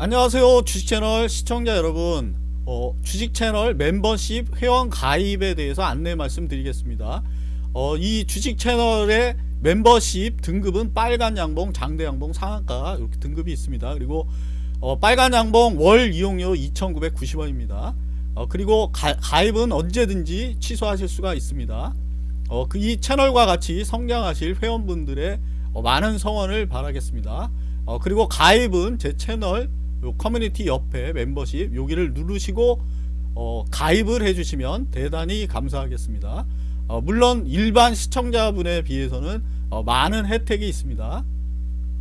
안녕하세요 주식채널 시청자 여러분. 어, 주식채널 멤버십 회원 가입에 대해서 안내 말씀드리겠습니다. 어, 이 주식채널의 멤버십 등급은 빨간 양봉 장대 양봉 상한가 이렇게 등급이 있습니다. 그리고 어, 빨간 양봉 월 이용료 2,990원입니다. 어, 그리고 가, 가입은 언제든지 취소하실 수가 있습니다. 어, 그이 채널과 같이 성장하실 회원분들의 어, 많은 성원을 바라겠습니다. 어, 그리고 가입은 제 채널 요 커뮤니티 옆에 멤버십 여기를 누르시고 어, 가입을 해주시면 대단히 감사하겠습니다. 어, 물론 일반 시청자분에 비해서는 어, 많은 혜택이 있습니다.